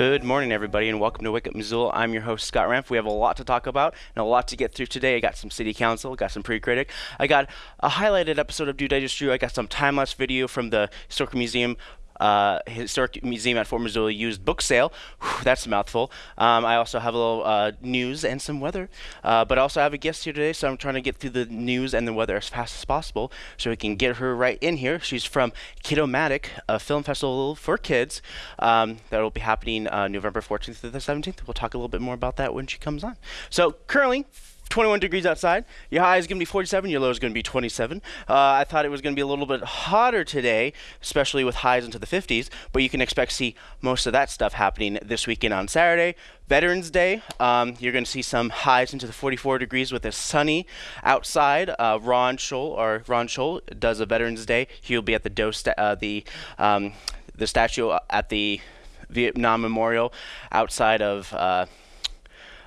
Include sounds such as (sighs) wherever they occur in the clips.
Good morning, everybody, and welcome to Wake Up Missoula. I'm your host, Scott Ramp. We have a lot to talk about and a lot to get through today. I got some city council, got some pre-critic. I got a highlighted episode of Do Digest Drew. I got some time-lapse video from the Historical Museum uh, Historic Museum at Fort Missoula used book sale. Whew, that's a mouthful. Um, I also have a little uh, news and some weather, uh, but I also have a guest here today, so I'm trying to get through the news and the weather as fast as possible so we can get her right in here. She's from Kiddomatic, a film festival for kids um, that will be happening uh, November 14th to the 17th. We'll talk a little bit more about that when she comes on. So currently, 21 degrees outside. Your high is going to be 47. Your low is going to be 27. Uh, I thought it was going to be a little bit hotter today, especially with highs into the 50s, but you can expect to see most of that stuff happening this weekend on Saturday. Veterans Day, um, you're going to see some highs into the 44 degrees with a sunny outside. Uh, Ron Scholl, or Ron Scholl, does a Veterans Day. He'll be at the uh, the um, the statue at the Vietnam Memorial outside of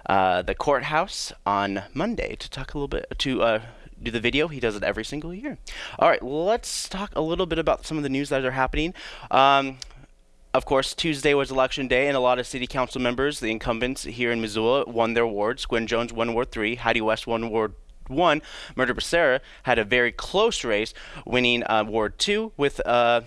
uh, the courthouse on Monday to talk a little bit to uh, do the video. He does it every single year. All right, let's talk a little bit about some of the news that are happening. Um, of course, Tuesday was election day, and a lot of city council members, the incumbents here in Missoula, won their wards. Gwen Jones won Ward 3, Heidi West won Ward 1. Mirtha Becerra had a very close race, winning uh, Ward 2 with. Uh,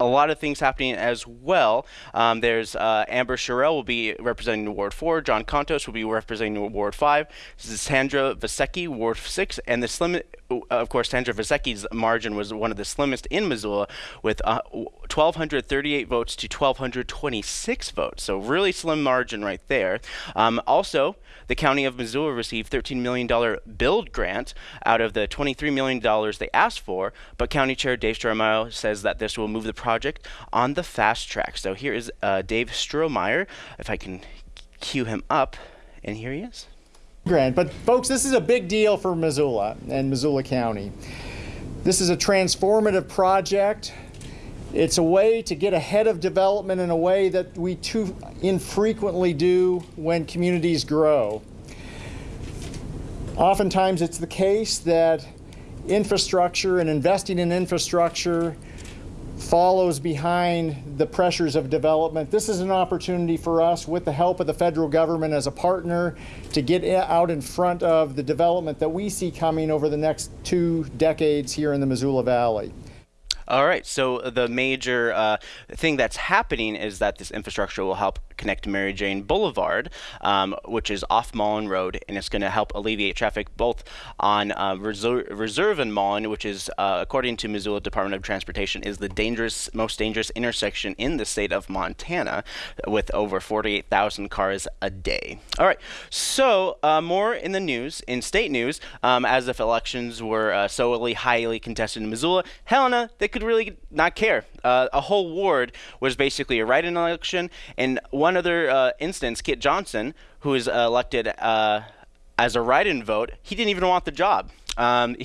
a lot of things happening as well. Um, there's uh, Amber Sherrill will be representing Ward 4. John Contos will be representing Ward 5. This is Sandra Vasecka, Ward 6. And the slim, of course, Sandra Vasecka's margin was one of the slimmest in Missoula with uh, 1,238 votes to 1,226 votes. So really slim margin right there. Um, also, the county of Missoula received $13 million build grant out of the $23 million they asked for, but County Chair Dave Strohmaier says that this will move the project on the fast track. So here is uh, Dave Strohmaier, if I can cue him up, and here he is. Grant, but folks, this is a big deal for Missoula and Missoula County. This is a transformative project. It's a way to get ahead of development in a way that we too infrequently do when communities grow. Oftentimes it's the case that infrastructure and investing in infrastructure follows behind the pressures of development. This is an opportunity for us, with the help of the federal government as a partner, to get out in front of the development that we see coming over the next two decades here in the Missoula Valley. All right. So the major uh, thing that's happening is that this infrastructure will help connect Mary Jane Boulevard, um, which is off Mullan Road, and it's going to help alleviate traffic both on uh, Reserve, Reserve and Mullan, which is, uh, according to Missoula Department of Transportation, is the dangerous, most dangerous intersection in the state of Montana, with over 48,000 cars a day. All right. So uh, more in the news, in state news, um, as if elections were uh, solely highly contested in Missoula, Helena, they could really not care. Uh, a whole ward was basically a write-in election, and one other uh, instance, Kit Johnson, who was elected uh, as a write-in vote, he didn't even want the job. Um,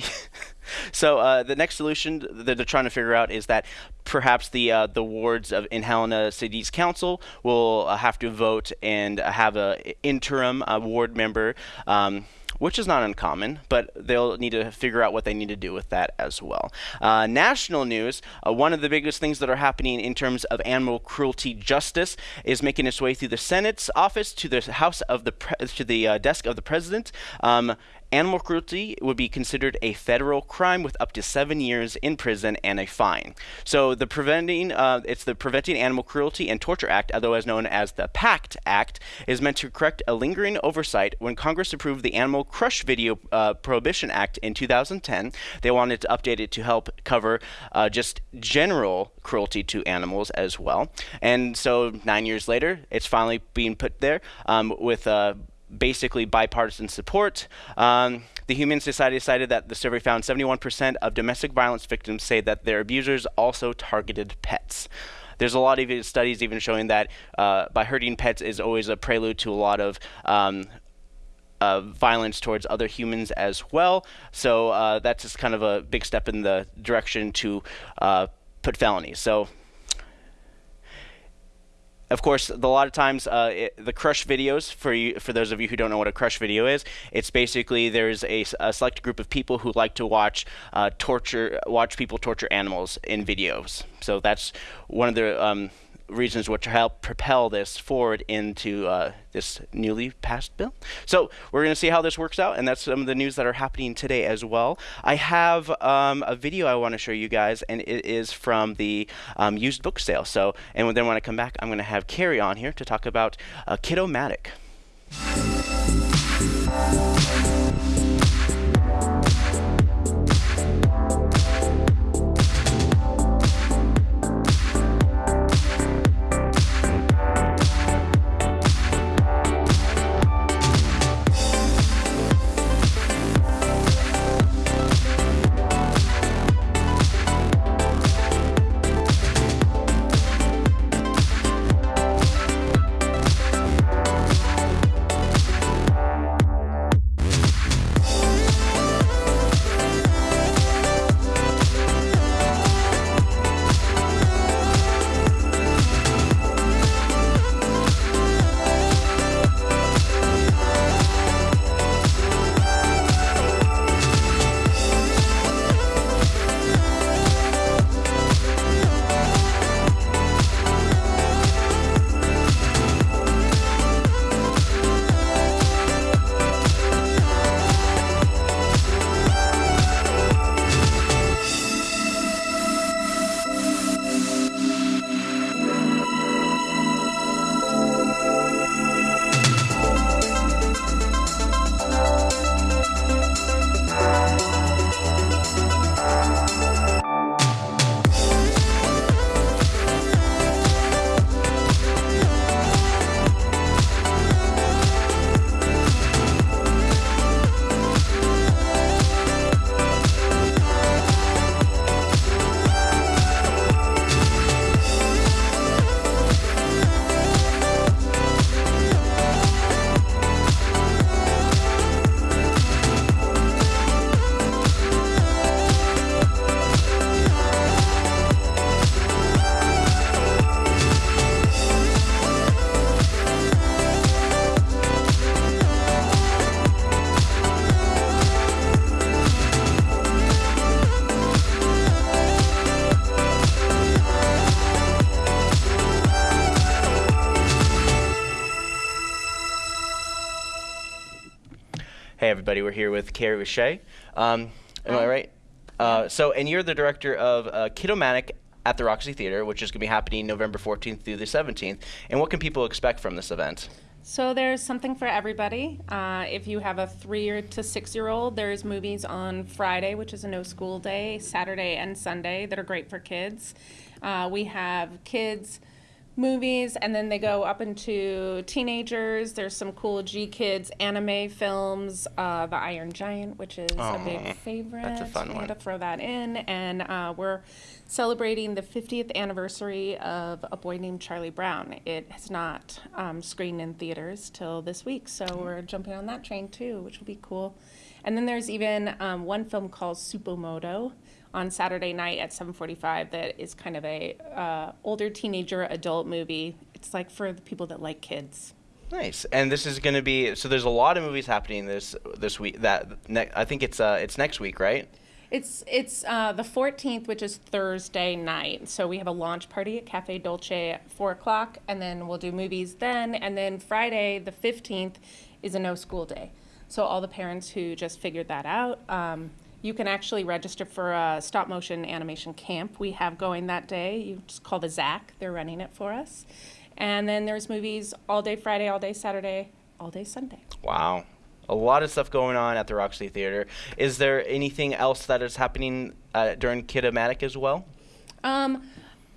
(laughs) so uh, the next solution that they're trying to figure out is that perhaps the uh, the wards of in Helena City's council will uh, have to vote and have a interim ward member. Um, which is not uncommon, but they'll need to figure out what they need to do with that as well. Uh, national news, uh, one of the biggest things that are happening in terms of animal cruelty justice is making its way through the Senate's office to the House of the to the uh, desk of the president. Um, Animal cruelty would be considered a federal crime with up to seven years in prison and a fine. So the preventing, uh, it's the Preventing Animal Cruelty and Torture Act, otherwise known as the PACT Act, is meant to correct a lingering oversight. When Congress approved the Animal Crush Video uh, Prohibition Act in 2010, they wanted to update it to help cover uh, just general cruelty to animals as well. And so nine years later, it's finally being put there um, with uh, basically bipartisan support. Um, the Humane Society decided that the survey found 71% of domestic violence victims say that their abusers also targeted pets. There's a lot of studies even showing that uh, by hurting pets is always a prelude to a lot of um, uh, violence towards other humans as well. So uh, that's just kind of a big step in the direction to uh, put felonies. So of course, a lot of times uh, it, the crush videos for you, for those of you who don't know what a crush video is, it's basically there's a, a select group of people who like to watch uh, torture, watch people torture animals in videos. So that's one of the um, reasons which help propel this forward into uh, this newly passed bill. So we're going to see how this works out, and that's some of the news that are happening today as well. I have um, a video I want to show you guys, and it is from the um, used book sale. So, and then when I come back, I'm going to have Carrie on here to talk about uh, Kiddomatic. Everybody, we're here with Carrie Richey. Um, am I right? Uh, so, and you're the director of uh, Kiddomatic at the Roxy Theater, which is going to be happening November 14th through the 17th. And what can people expect from this event? So there's something for everybody. Uh, if you have a three year to six year old, there's movies on Friday, which is a no school day, Saturday and Sunday that are great for kids. Uh, we have kids movies, and then they go up into teenagers. There's some cool GKIDS anime films, uh, The Iron Giant, which is a big favorite. that's a fun we one. to throw that in, and uh, we're celebrating the 50th anniversary of A Boy Named Charlie Brown. It has not um, screened in theaters till this week, so we're jumping on that train too, which will be cool. And then there's even um, one film called Supermoto on Saturday night at 7:45 that is kind of a uh, older teenager adult movie. It's like for the people that like kids. Nice. And this is going to be so. There's a lot of movies happening this this week. That ne- I think it's uh it's next week, right? It's it's uh, the 14th, which is Thursday night. So we have a launch party at Cafe Dolce at four o'clock, and then we'll do movies then. And then Friday, the 15th, is a no school day. So all the parents who just figured that out, um, you can actually register for a stop motion animation camp we have going that day. You just call the ZACC. They're running it for us. And then there's movies all day Friday, all day Saturday, all day Sunday. Wow. A lot of stuff going on at the Roxy Theater. Is there anything else that is happening uh, during Kiddomatic as well? Um,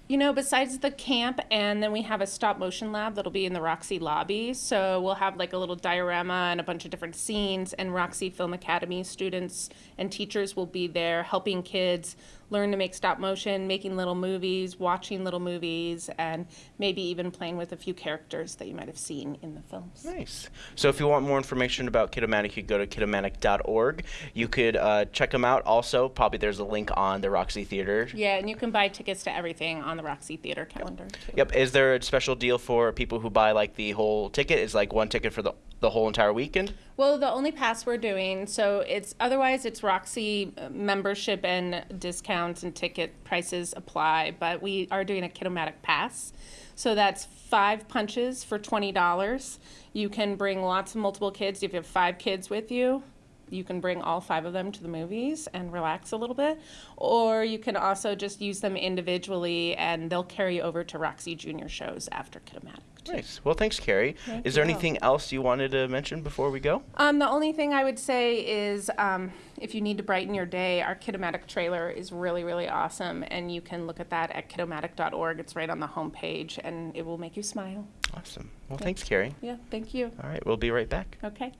you know, besides the camp, and then we have a stop motion lab that'll be in the Roxy lobby. So we'll have like a little diorama and a bunch of different scenes, and Roxy Film Academy students and teachers will be there helping kids learn to make stop motion, making little movies, watching little movies, and maybe even playing with a few characters that you might have seen in the films. Nice. So if you want more information about Kiddomatic, you can go to kiddomatic.org. You could uh, check them out. Also, probably there's a link on the Roxy Theater. Yeah, and you can buy tickets to everything on the Roxy Theater calendar too. Yep. Is there a special deal for people who buy like the whole ticket? Is like one ticket for the the whole entire weekend? Well, the only pass we're doing, so it's otherwise it's Roxy membership and discounts and ticket prices apply, but we are doing a Kitomatic pass. So that's five punches for twenty dollars. You can bring lots of multiple kids. If you have five kids with you, you can bring all five of them to the movies and relax a little bit. Or you can also just use them individually and they'll carry over to Roxy Junior shows after Kitomatic. Too. Nice. Well, thanks, Carrie. Thank is there you. anything else you wanted to mention before we go? Um, the only thing I would say is um, if you need to brighten your day, our Kitomatic trailer is really, really awesome. And you can look at that at kitomatic.org. It's right on the homepage and it will make you smile. Awesome. Well, thanks, Carrie. Yeah, thank you. All right, we'll be right back. Okay.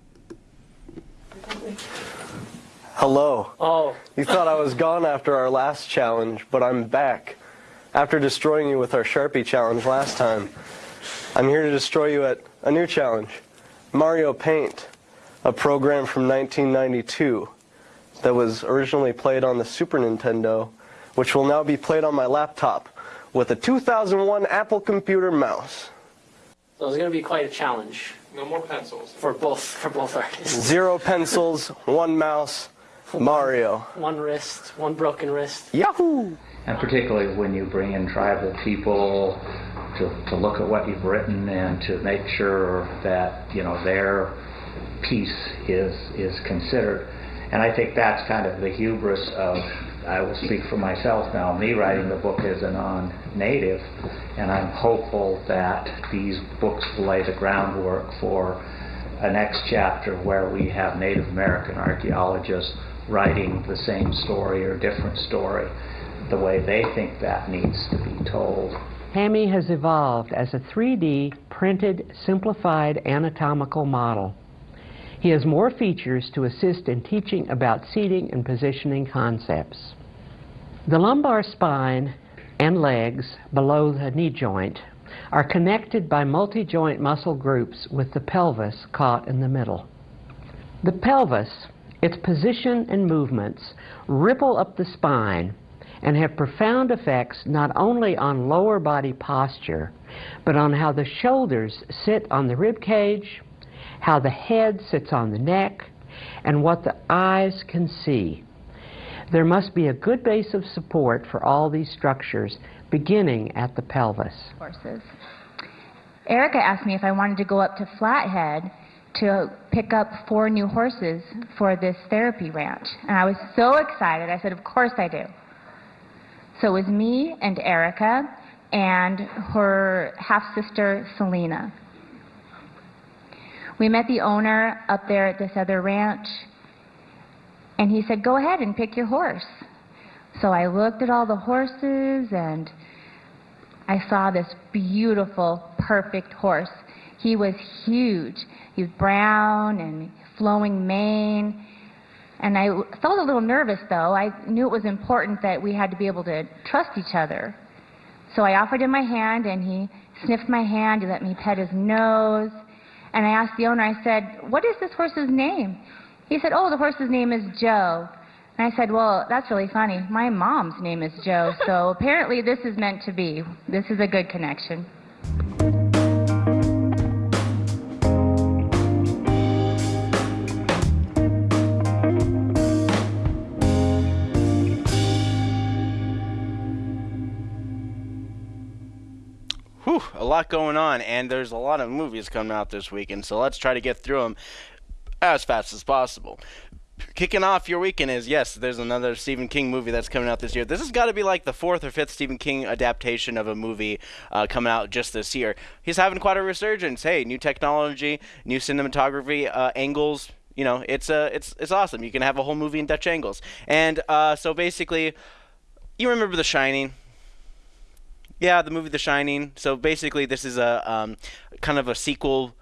Hello. Oh, You thought I was gone after our last challenge, but I'm back. After destroying you with our Sharpie challenge last time, I'm here to destroy you at a new challenge Mario Paint, a program from 1992 that was originally played on the Super Nintendo, which will now be played on my laptop with a 2001 Apple computer mouse. so it's going to be quite a challenge No more pencils. for both for both artists. Zero pencils, one mouse, Mario. One wrist, one broken wrist. Yahoo! and particularly when you bring in tribal people to, to look at what you've written and to make sure that you know their piece is is considered. And I think that's kind of the hubris of I will speak for myself now, me writing the book as a non-native, and I'm hopeful that these books lay the groundwork for a next chapter where we have Native American archaeologists writing the same story or different story the way they think that needs to be told. Hammy has evolved as a 3D printed simplified anatomical model. He has more features to assist in teaching about seating and positioning concepts. The lumbar spine and legs below the knee joint are connected by multi-joint muscle groups with the pelvis caught in the middle. The pelvis, its position and movements, ripple up the spine and have profound effects not only on lower body posture, but on how the shoulders sit on the rib cage, how the head sits on the neck, and what the eyes can see. There must be a good base of support for all these structures, beginning at the pelvis. horses. Erica asked me if I wanted to go up to Flathead to pick up four new horses for this therapy ranch. And I was so excited. I said, Of course I do. So it was me and Erica and her half sister, Selena. We met the owner up there at this other ranch, and he said, Go ahead and pick your horse. So I looked at all the horses and I saw this beautiful, perfect horse. He was huge. He was brown and flowing mane. And I felt a little nervous, though. I knew it was important that we had to be able to trust each other. So I offered him my hand, and he sniffed my hand. He let me pet his nose. And I asked the owner, I said, What is this horse's name? He said, Oh, the horse's name is Joe. And I said, Well, that's really funny. My mom's name is Joe, so apparently this is meant to be. This is a good connection. A lot going on, and there's a lot of movies coming out this weekend, so let's try to get through them as fast as possible. Kicking off your weekend is yes, there's another Stephen King movie that's coming out this year. This has got to be like the fourth or fifth Stephen King adaptation of a movie uh, coming out just this year. He's having quite a resurgence. Hey, new technology, new cinematography uh, angles. You know, it's uh, it's it's awesome. You can have a whole movie in Dutch angles, and uh, so basically, you remember The Shining. Yeah, the movie The Shining. So basically, this is a um, kind of a sequel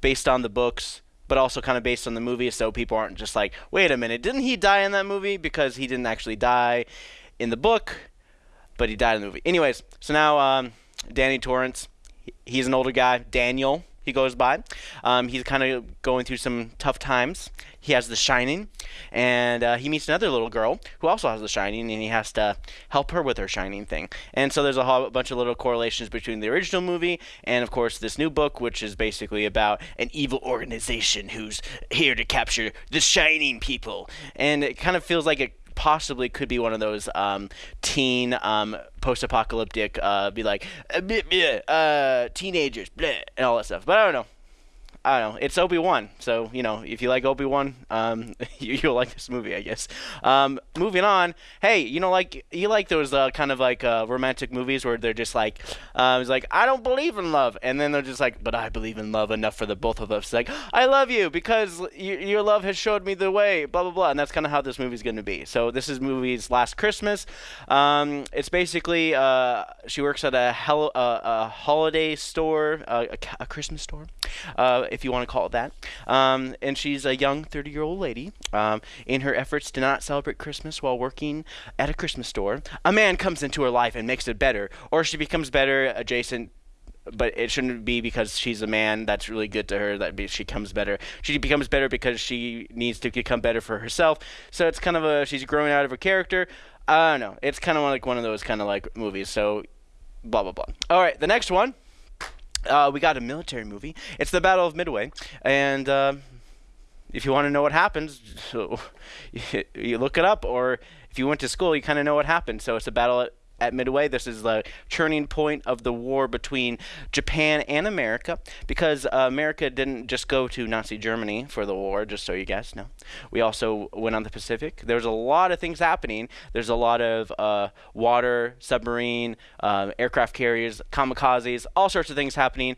based on the books, but also kind of based on the movie. So people aren't just like, wait a minute, didn't he die in that movie? Because he didn't actually die in the book, but he died in the movie. Anyways, so now um, Danny Torrance, he's an older guy. Daniel, he goes by. Um, he's kind of going through some tough times. He has The Shining, and uh, he meets another little girl who also has The Shining, and he has to help her with her Shining thing. And so there's a whole bunch of little correlations between the original movie and, of course, this new book, which is basically about an evil organization who's here to capture the Shining people. And it kind of feels like it possibly could be one of those um, teen um, post-apocalyptic uh, be like uh, uh, teenagers bleh, and all that stuff. But i don't know I don't know. It's Obi Wan, so you know if you like Obi Wan, um, (laughs) you, will like this movie, I guess. Um, moving on. Hey, you know, like you like those uh, kind of like uh, romantic movies where they're just like, uh, it's like I don't believe in love, and then they're just like, but I believe in love enough for the both of us. Like I love you because y- your love has showed me the way. Blah blah blah, and that's kind of how this movie's going to be. So this is movie's Last Christmas. Um, it's basically uh, she works at a, hel- uh, a holiday store, uh, a, a Christmas store. If you want to call it that. Um, and she's a young 30 year old lady. Um, in her efforts to not celebrate Christmas while working at a Christmas store, a man comes into her life and makes it better, or she becomes better adjacent but it shouldn't be because she's a man that's really good to her that she becomes better. She becomes better because she needs to become better for herself. So it's kind of a she's growing out of her character. I don't know. It's kind of like one of those kind of like movies. So blah blah blah. All right, the next one uh, we got a military movie. It's the Battle of Midway, and uh, if you want to know what happens, so (laughs) you, look it up, or if you went to school, you kind of know what happened. So it's a battle at at Midway. This is the turning point of the war between Japan and America because uh, America didn't just go to Nazi Germany for the war, just so you guys know. We also went on the Pacific. There's a lot of things happening. There's a lot of uh, water, submarine, uh, aircraft carriers, kamikazes, all sorts of things happening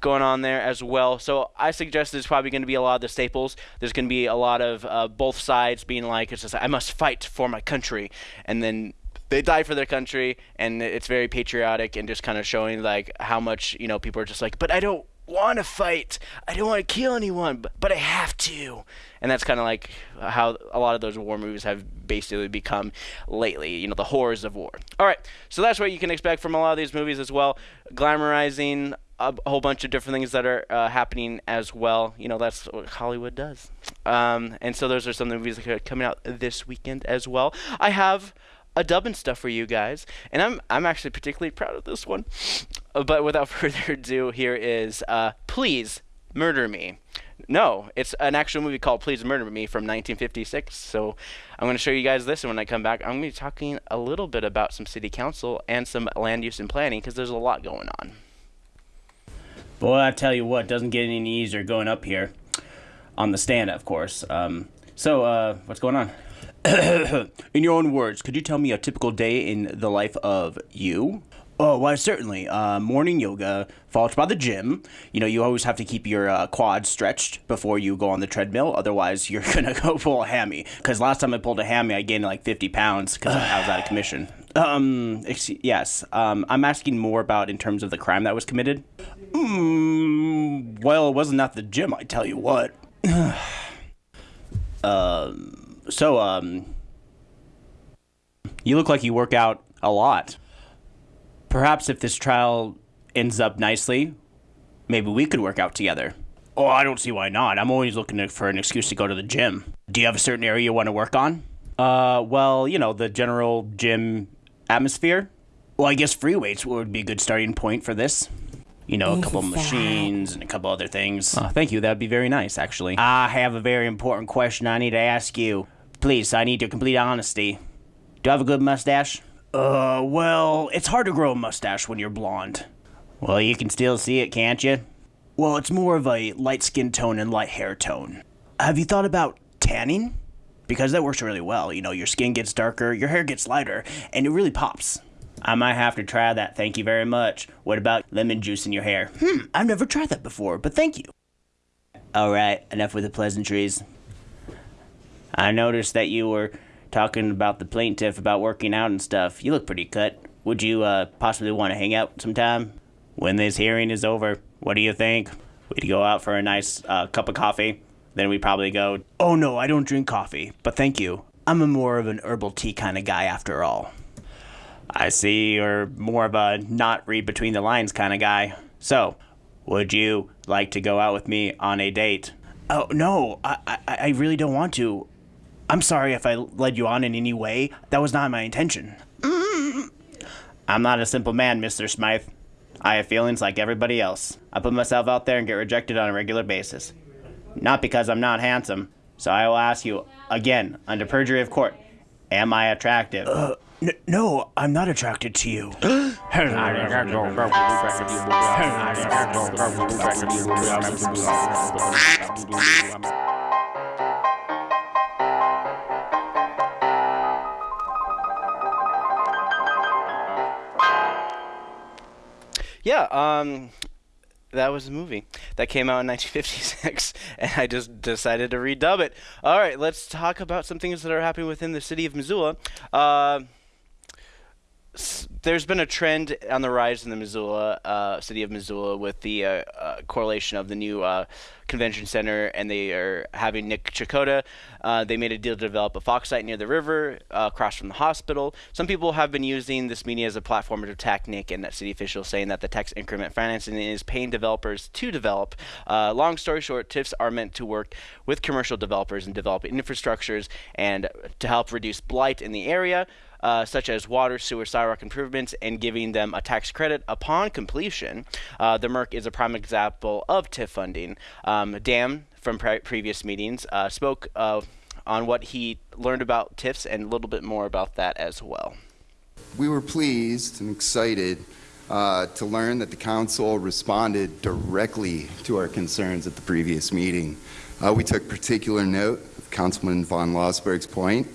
going on there as well. So I suggest there's probably going to be a lot of the staples. There's going to be a lot of uh, both sides being like, it's just I must fight for my country, and then they die for their country, and it's very patriotic and just kind of showing like how much you know people are just like, but I don't want to fight. I don't want to kill anyone, but, I have to. And that's kind of like how a lot of those war movies have basically become lately, you know, the horrors of war. All right, so that's what you can expect from a lot of these movies as well. Glamorizing a, whole bunch of different things that are uh, happening as well. You know, that's what Hollywood does. Um, and so those are some of the movies that are coming out this weekend as well. I have a dub and stuff for you guys, and I'm I'm actually particularly proud of this one. Uh, but without (laughs) further ado, here is uh, "Please Murder Me." No, it's an actual movie called "Please Murder Me" from 1956. So I'm going to show you guys this, and when I come back, I'm going to be talking a little bit about some city council and some land use and planning because there's a lot going on. Boy, I tell you what, doesn't get any easier going up here on the stand, of course. Um, so, uh, what's going on? (coughs) in your own words, could you tell me a typical day in the life of you? Oh, why, certainly. Uh, morning yoga, followed by the gym. You know, you always have to keep your uh, quads stretched before you go on the treadmill. Otherwise, (laughs) you're going to go pull a hammy. Because last time I pulled a hammy, I gained like 50 pounds because I was out of commission. (sighs) Um, yes. Um, I'm asking more about in terms of the crime that was committed. Mm, well, it wasn't at the gym, I tell you what. (sighs) um so, um, you look like you work out a lot. Perhaps if this trial ends up nicely, maybe we could work out together. Oh, I don't see why not. I'm always looking for an excuse to go to the gym. Do you have a certain area you want to work on? Uh, well, you know, the general gym atmosphere. Well, I guess free weights would be a good starting point for this. You know, a couple of machines and a couple other things. Oh, thank you. That'd be very nice, actually. I have a very important question I need to ask you. Please, I need your complete honesty. Do you have a good mustache? Uh, well, it's hard to grow a mustache when you're blonde. Well, you can still see it, can't you? Well, it's more of a light skin tone and light hair tone. Have you thought about tanning? Because that works really well. You know, your skin gets darker, your hair gets lighter, and it really pops. I might have to try that, thank you very much. What about lemon juice in your hair? Hmm, I've never tried that before, but thank you. Alright, enough with the pleasantries. I noticed that you were talking about the plaintiff about working out and stuff. You look pretty cut. Would you uh, possibly want to hang out sometime? When this hearing is over, what do you think? We'd go out for a nice uh, cup of coffee. Then we probably go, Oh no, I don't drink coffee, but thank you. I'm a more of an herbal tea kind of guy after all. I see you're more of a not read between the lines kind of guy. So, Would you like to go out with me on a date? Oh, no, I, I, I really don't want to. I'm sorry if I led you on in any way. That was not my intention. I'm not a simple man, Mr. Smythe. I have feelings like everybody else. I put myself out there and get rejected on a regular basis. Not because I'm not handsome. So I will ask you again, under perjury of court, am I attractive? Uh, n- no, I'm not attracted to you. (laughs) (laughs) (laughs) Yeah, um, that was a movie that came out in 1956, (laughs) and I just decided to redub it. All right, let's talk about some things that are happening within the city of Missoula. Uh, there's been a trend on the rise in the Missoula uh, city of Missoula with the uh, uh, correlation of the new uh, convention center, and they are having Nick Chakota. Uh, they made a deal to develop a Fox site near the river, uh, across from the hospital. Some people have been using this media as a platform to attack Nick and that city officials, saying that the tax increment financing is paying developers to develop. Long story short, TIFs are meant to work with commercial developers and develop infrastructures and to help reduce blight in the area uh, such as water, sewer, sidewalk improvements, and giving them a tax credit upon completion. Uh, the Merc is a prime example of TIF funding. Um, Dan, from pre- previous meetings, uh, spoke uh, on what he learned about TIFs and a little bit more about that as well. We were pleased and excited uh, to learn that the council responded directly to our concerns at the previous meeting. Uh, we took particular note of Councilman von Lossberg's point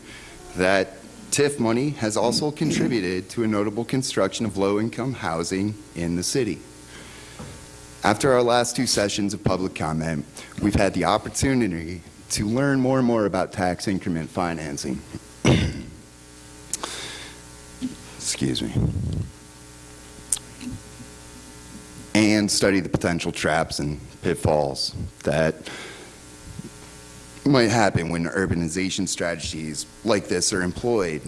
that TIF money has also contributed to a notable construction of low-income housing in the city. After our last two sessions of public comment, we've had the opportunity to learn more and more about tax increment financing. (coughs) Excuse me. And study the potential traps and pitfalls that might happen when urbanization strategies like this are employed.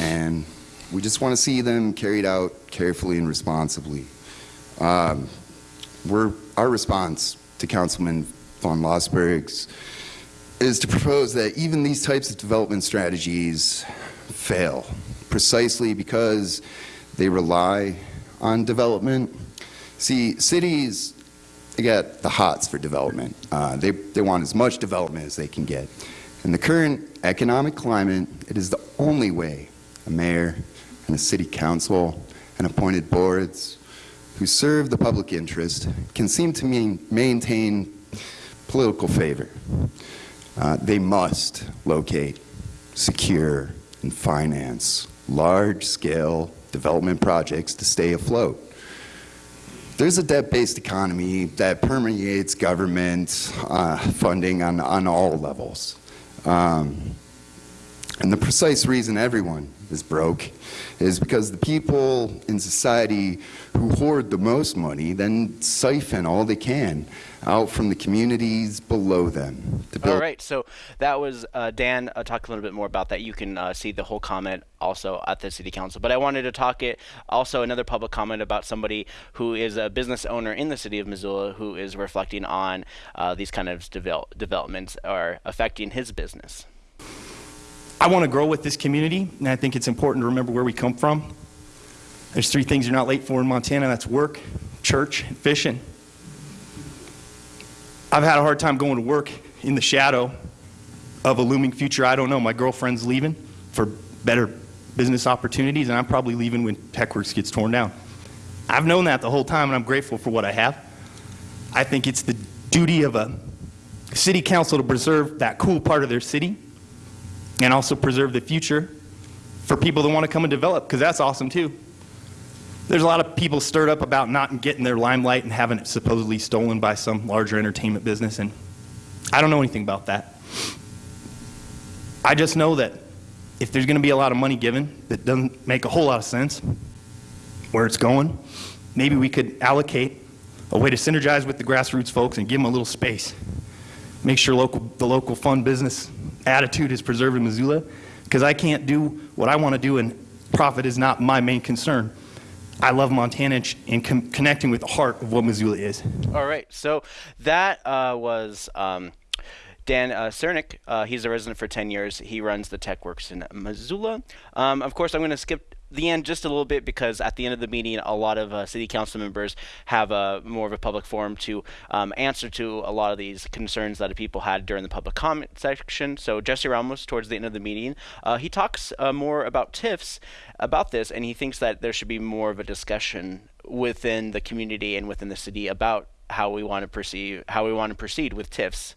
And we just want to see them carried out carefully and responsibly. Um, we're, our response to Councilman von Lossberg's is to propose that even these types of development strategies fail precisely because they rely on development. See, cities they got the hots for development. Uh, they, they want as much development as they can get. In the current economic climate, it is the only way a mayor and a city council and appointed boards who serve the public interest can seem to mean, maintain political favor. Uh, they must locate, secure, and finance large-scale development projects to stay afloat. There's a debt-based economy that permeates government uh, funding on, on all levels. Um, and the precise reason everyone is broke is because the people in society who hoard the most money then siphon all they can out from the communities below them. To build All right, so that was uh, Dan uh, talk a little bit more about that. You can uh, see the whole comment also at the city council. But I wanted to talk it also another public comment about somebody who is a business owner in the city of Missoula who is reflecting on uh, these kind of devel- developments are affecting his business. I want to grow with this community, and I think it's important to remember where we come from. There's three things you're not late for in Montana that's work, church, and fishing. I've had a hard time going to work in the shadow of a looming future. I don't know. My girlfriend's leaving for better business opportunities, and I'm probably leaving when TechWorks gets torn down. I've known that the whole time, and I'm grateful for what I have. I think it's the duty of a city council to preserve that cool part of their city and also preserve the future for people that want to come and develop, because that's awesome too. There's a lot of people stirred up about not getting their limelight and having it supposedly stolen by some larger entertainment business, and I don't know anything about that. I just know that if there's going to be a lot of money given that doesn't make a whole lot of sense where it's going, maybe we could allocate a way to synergize with the grassroots folks and give them a little space. Make sure local, the local fund business attitude is preserved in Missoula, because I can't do what I want to do and profit is not my main concern. I love Montana and, connecting with the heart of what Missoula is. All right, so that uh, was um, Dan uh, Cernick. Uh, he's a resident for 10 years. He runs the Tech Works in Missoula. Um, of course, I'm going to skip the end just a little bit because at the end of the meeting, a lot of uh, city council members have a more of a public forum to um, answer to a lot of these concerns that people had during the public comment section. So Jesse Ramos, towards the end of the meeting, uh, he talks uh, more about TIFs about this, and he thinks that there should be more of a discussion within the community and within the city about how we want to perceive how we want to proceed with TIFs.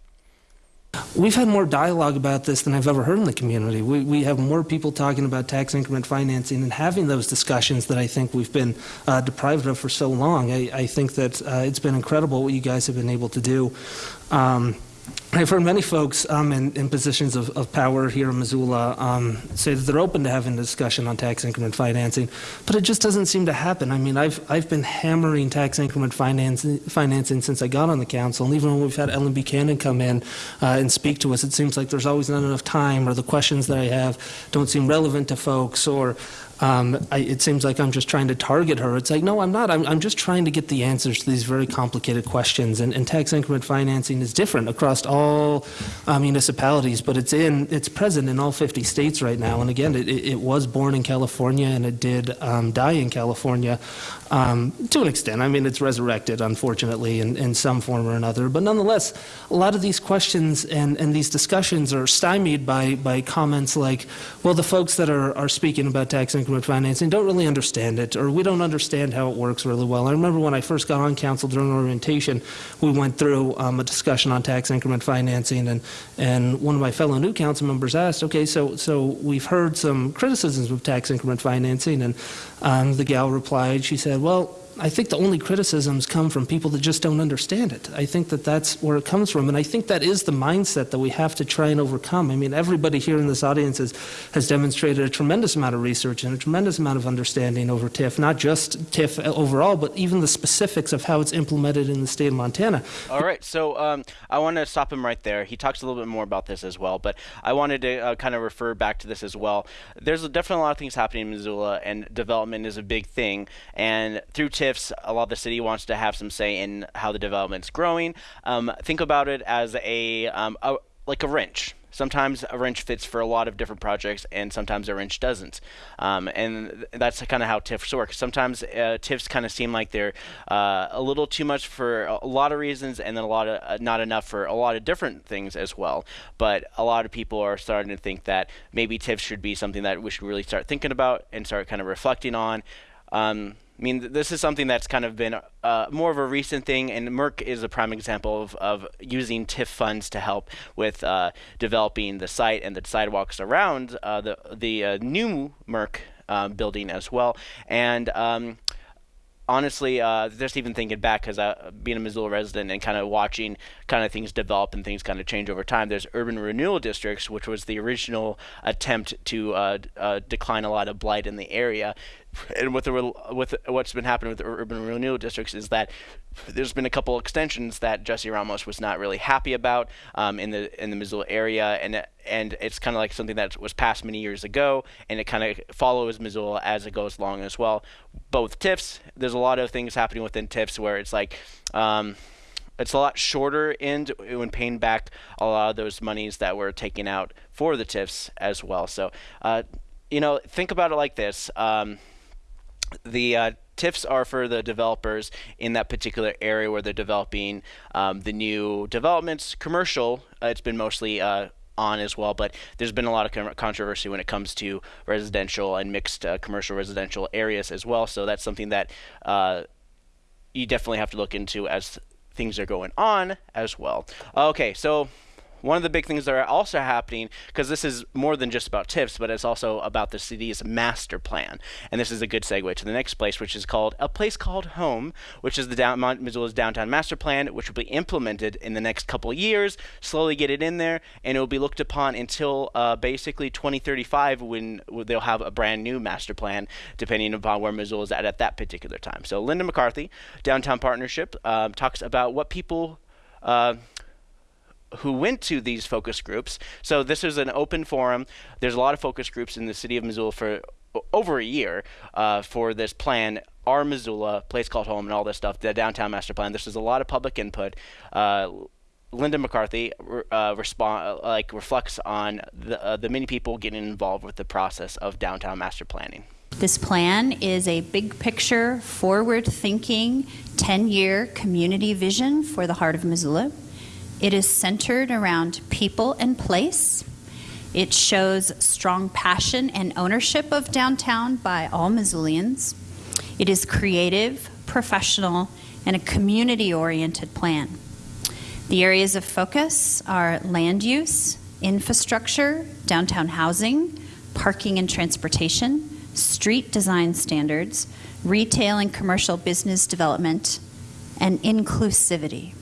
We've had more dialogue about this than I've ever heard in the community. We, we have more people talking about tax increment financing and having those discussions that I think we've been uh, deprived of for so long. I, I think that uh, it's been incredible what you guys have been able to do. Um, I've heard many folks um, in, in, positions of, of, power here in Missoula um, say that they're open to having a discussion on tax increment financing, but it just doesn't seem to happen. I mean, I've, I've been hammering tax increment financing, financing since I got on the council, and even when we've had Ellen Buchanan come in uh, and speak to us, it seems like there's always not enough time, or the questions that I have don't seem relevant to folks, or um, I, it seems like I'm just trying to target her. It's like, no, I'm not. I'm, I'm just trying to get the answers to these very complicated questions. And, and tax increment financing is different across all uh, municipalities, but it's in it's present in all 50 states right now. And again, it, it was born in California and it did um, die in California um, to an extent. I mean, it's resurrected, unfortunately, in, in some form or another. But nonetheless, a lot of these questions and, and these discussions are stymied by, by comments like, well, the folks that are, are speaking about tax increment financing don't really understand it, or we don't understand how it works really well. I remember when I first got on council during orientation, we went through um, a discussion on tax increment financing, and, and one of my fellow new council members asked, okay, so, so we've heard some criticisms of tax increment financing, and um, the gal replied, she said, well, I think the only criticisms come from people that just don't understand it. I think that that's where it comes from. And I think that is the mindset that we have to try and overcome. I mean, everybody here in this audience has, has demonstrated a tremendous amount of research and a tremendous amount of understanding over TIF, not just TIF overall, but even the specifics of how it's implemented in the state of Montana. All right. So um, I want to stop him right there. He talks a little bit more about this as well, but I wanted to uh, kind of refer back to this as well. There's definitely a lot of things happening in Missoula, and development is a big thing. And through TIFs, a lot of the city wants to have some say in how the development's growing. Um, think about it as a, um, a like a wrench. Sometimes a wrench fits for a lot of different projects, and sometimes a wrench doesn't. Um, and that's kind of how TIFs work. Sometimes uh, TIFs kind of seem like they're uh, a little too much for a lot of reasons, and then a lot of uh, not enough for a lot of different things as well. But a lot of people are starting to think that maybe TIFs should be something that we should really start thinking about and start kind of reflecting on. Um, I mean, this is something that's kind of been uh, more of a recent thing, and Merc is a prime example of, of using TIF funds to help with uh, developing the site and the sidewalks around uh, the the uh, new Merc uh, building as well. And um, honestly, uh, just even thinking back, because being a Missoula resident and kind of watching kind of things develop and things kind of change over time, there's urban renewal districts, which was the original attempt to decline a lot of blight in the area. And with the with what's been happening with the urban renewal districts is that there's been a couple extensions that Jesse Ramos was not really happy about um, in the in the Missoula area, and and it's kind of like something that was passed many years ago, and it kind of follows Missoula as it goes along as well. Both TIFs, there's a lot of things happening within TIFs where it's like. Um, it's a lot shorter end when paying back a lot of those monies that were taken out for the TIFs as well. So, uh, you know, think about it like this. Um, the uh, TIFs are for the developers in that particular area where they're developing um, the new developments. Commercial, uh, it's been mostly uh, on as well, but there's been a lot of controversy when it comes to residential and mixed uh, commercial residential areas as well. So that's something that uh, you definitely have to look into as things are going on as well. Okay, so one of the big things that are also happening, because this is more than just about TIFs, but it's also about the city's master plan. And this is a good segue to the next place, which is called A Place Called Home, which is the down, Missoula's downtown master plan, which will be implemented in the next couple years, slowly get it in there, and it will be looked upon until uh, basically 2035 when they'll have a brand new master plan, depending upon where Missoula is at at that particular time. So Linda McCarthy, Downtown Partnership, uh, talks about what people uh, who went to these focus groups. So this is an open forum. There's a lot of focus groups in the city of Missoula for over a year uh, for this plan. Our Missoula, place called home, and all this stuff. The downtown master plan. This is a lot of public input. Uh, Linda McCarthy uh, respond like reflects on the uh, the many people getting involved with the process of downtown master planning. This plan is a big picture, forward thinking, 10 year community vision for the heart of Missoula. It is centered around people and place. It shows strong passion and ownership of downtown by all Missoulians. It is creative, professional, and a community oriented plan. The areas of focus are land use, infrastructure, downtown housing, parking and transportation, street design standards, retail and commercial business development, and inclusivity.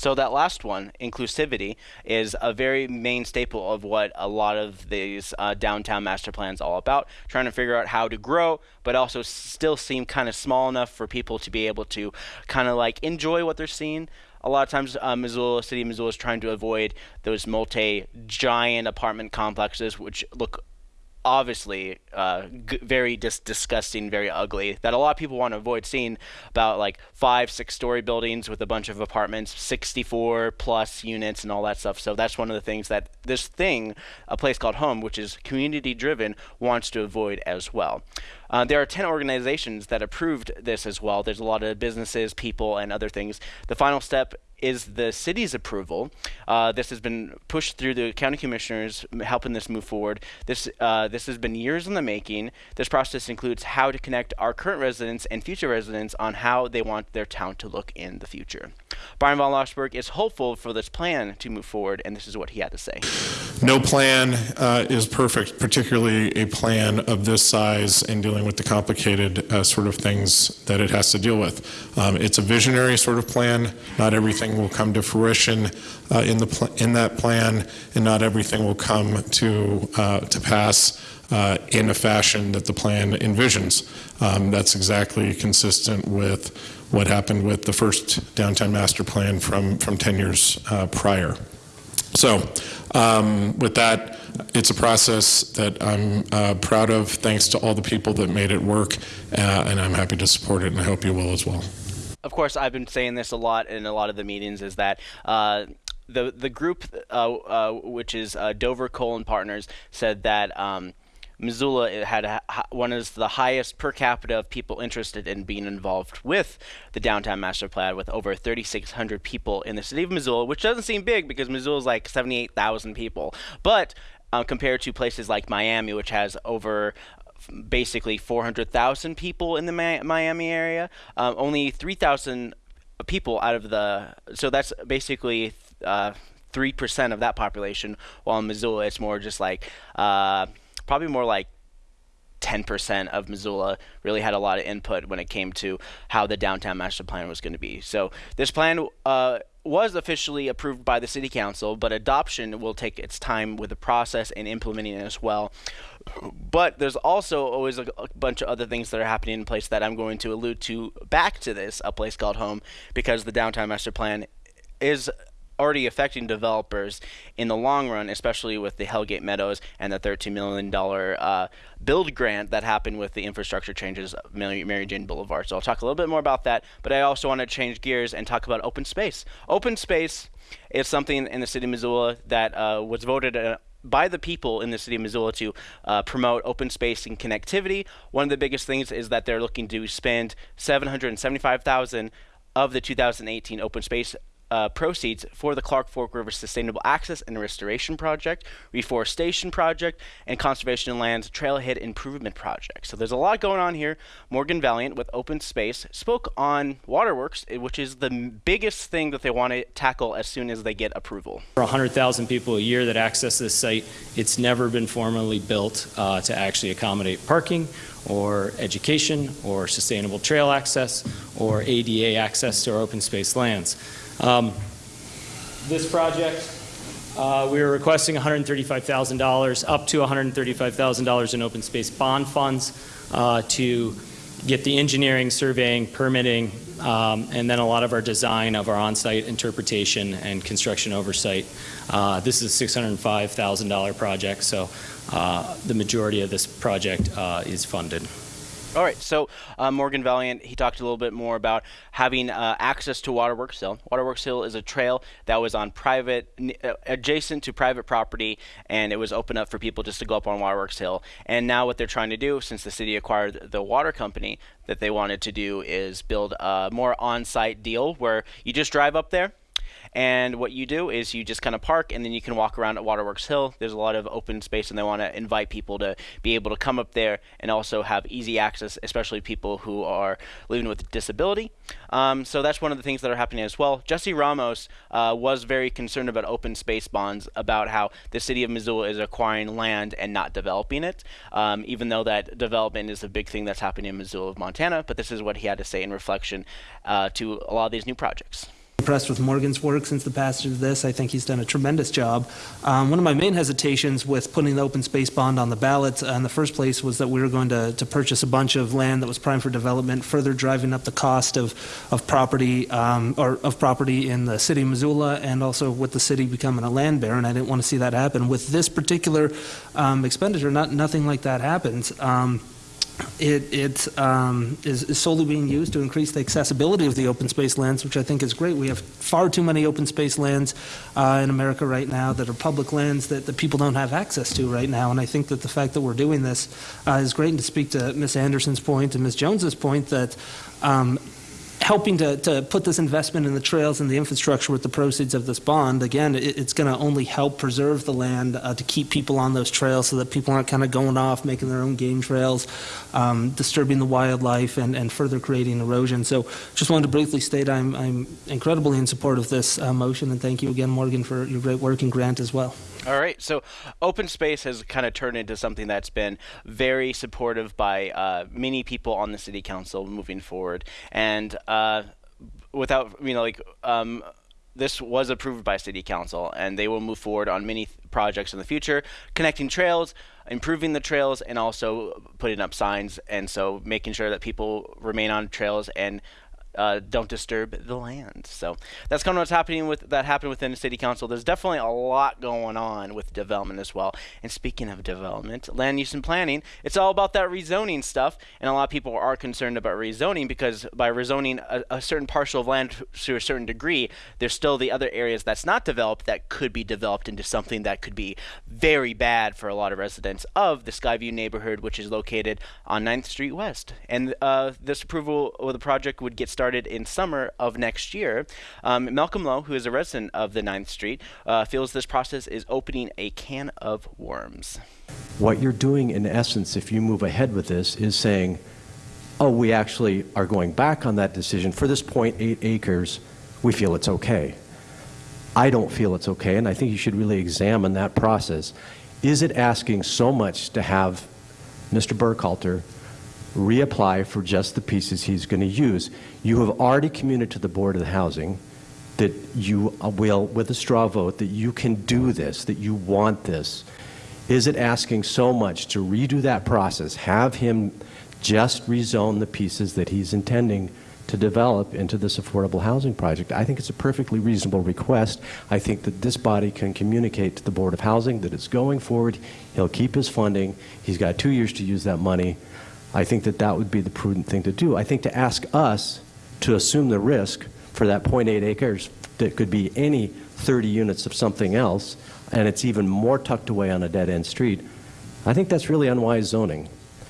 So that last one, inclusivity, is a very main staple of what a lot of these uh, downtown master plans all about. Trying to figure out how to grow, but also still seem kind of small enough for people to be able to kind of like enjoy what they're seeing. A lot of times, uh, Missoula, City Missoula is trying to avoid those multi-giant apartment complexes, which look obviously uh, g- very dis- disgusting, very ugly. That a lot of people want to avoid seeing about like five, six story buildings with a bunch of apartments, 64 plus units, and all that stuff. So that's one of the things that this thing, a place called Home, which is community driven, wants to avoid as well. Uh, there are 10 organizations that approved this as well. There's a lot of businesses, people, and other things. The final step is the city's approval. Uh, this has been pushed through the county commissioners, helping this move forward. This uh, this has been years in the making. This process includes how to connect our current residents and future residents on how they want their town to look in the future. Bryan von Lossberg is hopeful for this plan to move forward, and this is what he had to say. No plan uh, is perfect, particularly a plan of this size and dealing with the complicated uh, sort of things that it has to deal with. Um, it's a visionary sort of plan. Not everything will come to fruition uh, in the in that plan, and not everything will come to uh, to pass. Uh, in a fashion that the plan envisions. Um, that's exactly consistent with what happened with the first downtown master plan from, from 10 years uh, prior. So, um, with that, it's a process that I'm uh, proud of, thanks to all the people that made it work, uh, and I'm happy to support it, and I hope you will as well. Of course, I've been saying this a lot in a lot of the meetings is that uh, the the group, uh, uh, which is Dover Kohl and Partners, said that. Um, Missoula had one of the highest per capita of people interested in being involved with the downtown master plan, with over 3,600 people in the city of Missoula, which doesn't seem big because Missoula is like 78,000 people, but uh, compared to places like Miami, which has over basically 400,000 people in the Miami area. Um, only 3,000 people out of the so that's basically uh, three percent of that population. While in Missoula, it's more just like uh, probably more like 10% of Missoula really had a lot of input when it came to how the downtown master plan was going to be. So this plan uh, was officially approved by the city council, but adoption will take its time with the process and implementing it as well. But there's also always a, a bunch of other things that are happening in place that I'm going to allude to back to this, a place called home, because the downtown master plan is already affecting developers in the long run, especially with the Hellgate Meadows and the $13 million uh, build grant that happened with the infrastructure changes of Mary, Mary Jane Boulevard. So I'll talk a little bit more about that, but I also want to change gears and talk about open space. Open space is something in the city of Missoula that uh, was voted. By the people in the city of Missoula to uh, promote open space and connectivity. One of the biggest things is that they're looking to spend 775,000 of the 2018 open space uh, proceeds for the Clark Fork River Sustainable Access and Restoration Project, Reforestation Project, and Conservation Lands Trailhead Improvement Project. So there's a lot going on here. Morgan Valliant with Open Space spoke on Waterworks, eh, which is the biggest thing that they want to tackle as soon as they get approval. For 100,000 people a year that access this site, it's never been formally built uh, to actually accommodate parking or education or sustainable trail access or ADA access to our open space lands. Um, This project, uh, we are requesting $135,000, up to $135,000 in open space bond funds uh, to get the engineering, surveying, permitting, um, and then a lot of our design of our on-site interpretation and construction oversight. Uh, this is a $605,000 project, so uh, the majority of this project uh, is funded. All right, so uh, Morgan Valliant, he talked a little bit more about having uh, access to Waterworks Hill. Waterworks Hill is a trail that was on private, uh, adjacent to private property, and it was open up for people just to go up on Waterworks Hill. And now what they're trying to do, since the city acquired the water company, that they wanted to do is build a more on-site deal where you just drive up there, and what you do is you just kind of park and then you can walk around at Waterworks Hill. There's a lot of open space and they want to invite people to be able to come up there and also have easy access, especially people who are living with disability. Um, so that's one of the things that are happening as well. Jesse Ramos uh, was very concerned about open space bonds, about how the city of Missoula is acquiring land and not developing it, um, even though that development is a big thing that's happening in Missoula, Montana. But this is what he had to say in reflection uh, to a lot of these new projects impressed with Morgan's work since the passage of this. I think he's done a tremendous job. Um, one of my main hesitations with putting the open space bond on the ballot uh, in the first place was that we were going to, to purchase a bunch of land that was prime for development, further driving up the cost of, of property um, or of property in the city of Missoula and also with the city becoming a land baron. I didn't want to see that happen. With this particular um, expenditure, not, nothing like that happens. It, it um, is, is solely being used to increase the accessibility of the open space lands, which I think is great. We have far too many open space lands uh, in America right now that are public lands that, that people don't have access to right now. And I think that the fact that we're doing this uh, is great. And to speak to Ms. Anderson's point and Ms. Jones's point that um, helping to, to put this investment in the trails and the infrastructure with the proceeds of this bond, again, it, it's going to only help preserve the land uh, to keep people on those trails so that people aren't kind of going off, making their own game trails, um, disturbing the wildlife, and, and further creating erosion. So just wanted to briefly state I'm, I'm incredibly in support of this uh, motion, and thank you again, Morgan, for your great work and grant as well. All right, so open space has kind of turned into something that's been very supportive by uh, many people on the city council moving forward, and uh, without you know like um, this was approved by city council, and they will move forward on many projects in the future, connecting trails, improving the trails, and also putting up signs, and so making sure that people remain on trails and uh, don't disturb the land. So that's kind of what's happening with that happened within the city council. There's definitely a lot going on with development as well. And speaking of development, land use and planning, it's all about that rezoning stuff. And a lot of people are concerned about rezoning because by rezoning a, a certain parcel of land to a certain degree, there's still the other areas that's not developed that could be developed into something that could be very bad for a lot of residents of the Skyview neighborhood, which is located on 9th Street West. And uh, this approval of the project would get started started in summer of next year. Um, Malcolm Lowe, who is a resident of the 9th Street, uh, feels this process is opening a can of worms. What you're doing, in essence, if you move ahead with this, is saying, oh, we actually are going back on that decision. For this 0.8 acres, we feel it's okay. I don't feel it's okay, and I think you should really examine that process. Is it asking so much to have Mr. Burkhalter reapply for just the pieces he's going to use. You have already communicated to the Board of the Housing that you uh, will, with a straw vote, that you can do this, that you want this. Is it asking so much to redo that process, have him just rezone the pieces that he's intending to develop into this affordable housing project? I think it's a perfectly reasonable request. I think that this body can communicate to the Board of Housing that it's going forward. He'll keep his funding. He's got two years to use that money. I think that that would be the prudent thing to do. I think to ask us to assume the risk for that 0.8 acres that could be any 30 units of something else, and it's even more tucked away on a dead-end street, I think that's really unwise zoning.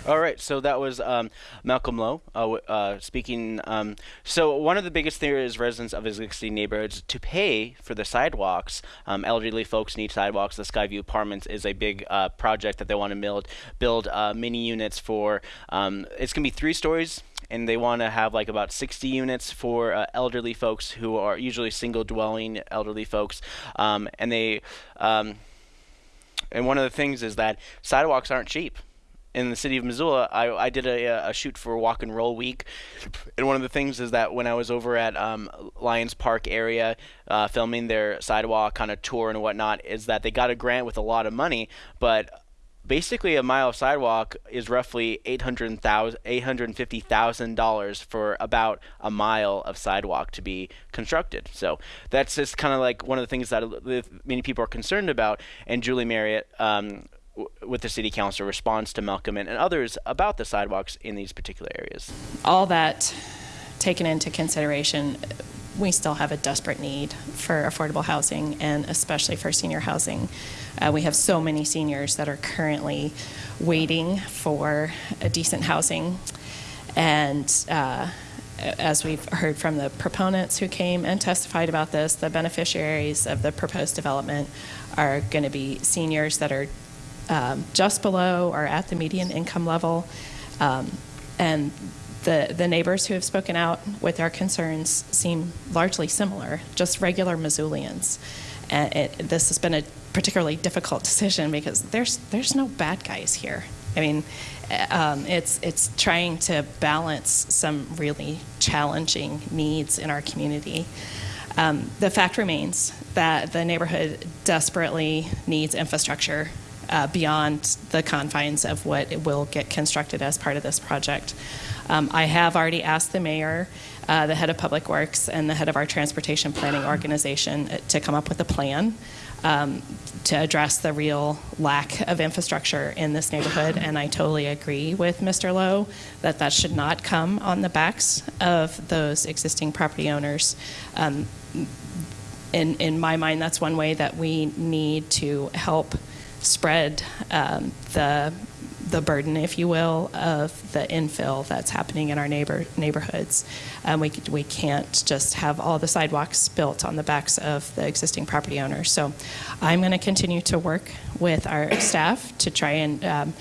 All right, so that was um, Malcolm Lowe uh, uh, speaking. Um, so one of the biggest things residents of existing neighborhoods to pay for the sidewalks. Um, elderly folks need sidewalks. The Skyview Apartments is a big uh, project that they want to build build uh, mini units for. Um, it's gonna be three stories and they want to have like about 60 units for uh, elderly folks who are usually single dwelling elderly folks um, and they um, and one of the things is that sidewalks aren't cheap in the city of Missoula, I, I did a, a, shoot for Walk and Roll Week, and one of the things is that when I was over at um, Lions Park area uh, filming their sidewalk kind of tour and whatnot, is that they got a grant with a lot of money, but basically a mile of sidewalk is roughly $850,000 for about a mile of sidewalk to be constructed. So that's just kind of like one of the things that many people are concerned about. And Julie Merritt, um, with the city council responds to Malcolm and others about the sidewalks in these particular areas. All that taken into consideration, we still have a desperate need for affordable housing and especially for senior housing. Uh, we have so many seniors that are currently waiting for a decent housing. And uh, as we've heard from the proponents who came and testified about this, the beneficiaries of the proposed development are going to be seniors that are um, just below or at the median income level. Um, and the, the neighbors who have spoken out with their concerns seem largely similar, just regular Missoulians. And it, this has been a particularly difficult (laughs) decision because there's there's no bad guys here. I mean, um, it's it's trying to balance some really challenging needs in our community. Um, the fact remains that the neighborhood desperately needs infrastructure uh, beyond the confines of what will get constructed as part of this project. Um, I have already asked the mayor, uh, the head of public works, and the head of our transportation planning organization uh, to come up with a plan um, to address the real lack of infrastructure in this neighborhood. And I totally agree with Mr. Lowe that that should not come on the backs of those existing property owners. Um, in, in my mind, that's one way that we need to help spread um, the the burden, if you will, of the infill that's happening in our neighbor neighborhoods. Um, we we can't just have all the sidewalks built on the backs of the existing property owners. So, I'm going to continue to work with our staff to try and um,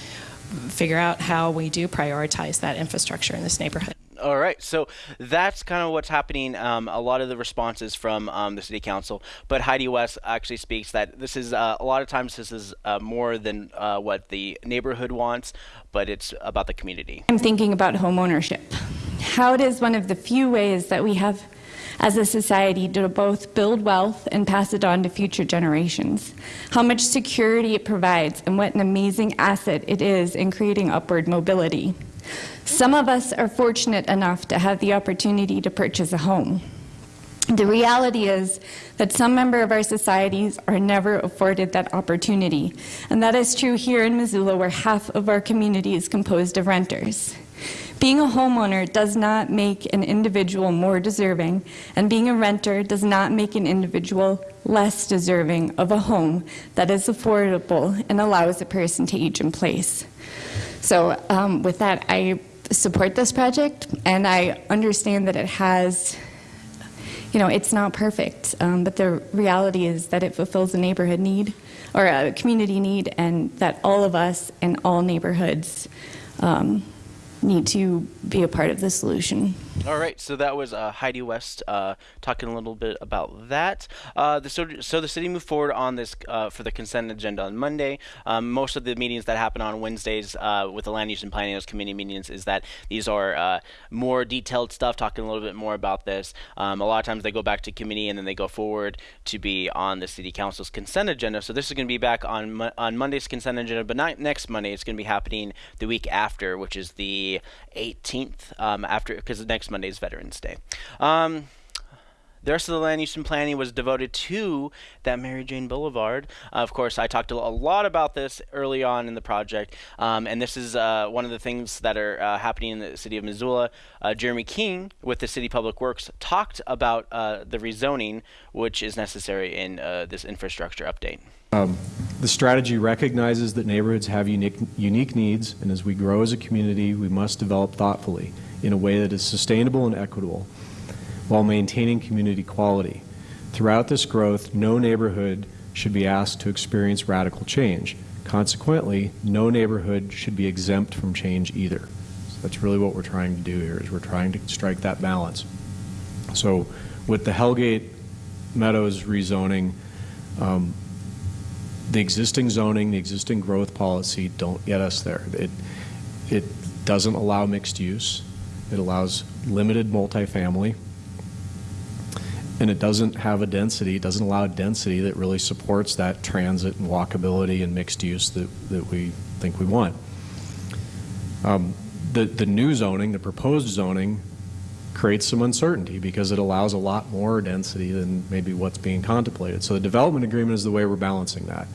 figure out how we do prioritize that infrastructure in this neighborhood. All right, so that's kind of what's happening. Um, a lot of the responses from um, the city council, but Heidi West actually speaks that this is uh, a lot of times this is uh, more than uh, what the neighborhood wants, but it's about the community. I'm thinking about home ownership. How it is one of the few ways that we have as a society to both build wealth and pass it on to future generations. How much security it provides and what an amazing asset it is in creating upward mobility. Some of us are fortunate enough to have the opportunity to purchase a home. The reality is that some member of our societies are never afforded that opportunity. And that is true here in Missoula, where half of our community is composed of renters. Being a homeowner does not make an individual more deserving, and being a renter does not make an individual less deserving of a home that is affordable and allows a person to age in place. So um, with that, I support this project, and I understand that it has, you know, it's not perfect, um, but the reality is that it fulfills a neighborhood need or a community need, and that all of us in all neighborhoods um, need to be a part of the solution. All right, so that was uh, Heidi West uh, talking a little bit about that. Uh, the, so, so the city moved forward on this uh, for the consent agenda on Monday. Um, most of the meetings that happen on Wednesdays uh, with the land use and planning committee meetings is that these are uh, more detailed stuff, talking a little bit more about this. Um, a lot of times they go back to committee and then they go forward to be on the city council's consent agenda. So this is going to be back on on Monday's consent agenda, but not next Monday. It's going to be happening the week after, which is the 18th. Um, after because next next Monday's Veterans Day. Um, the rest of the land use and planning was devoted to that Mary Jane Boulevard. Uh, of course, I talked a lot about this early on in the project, um, and this is uh, one of the things that are uh, happening in the city of Missoula. Uh, Jeremy Keene with the City Public Works talked about uh, the rezoning, which is necessary in uh, this infrastructure update. Um, the strategy recognizes that neighborhoods have unique, unique needs, and as we grow as a community, we must develop thoughtfully in a way that is sustainable and equitable while maintaining community quality. Throughout this growth, no neighborhood should be asked to experience radical change. Consequently, no neighborhood should be exempt from change either. So that's really what we're trying to do here is we're trying to strike that balance. So with the Hellgate Meadows rezoning, um, the existing zoning, the existing growth policy don't get us there. It, it doesn't allow mixed use. It allows limited multifamily. and it doesn't have a density, it doesn't allow density that really supports that transit and walkability and mixed use that, that we think we want. Um, the, the new zoning, the proposed zoning, creates some uncertainty because it allows a lot more density than maybe what's being contemplated. So the development agreement is the way we're balancing that.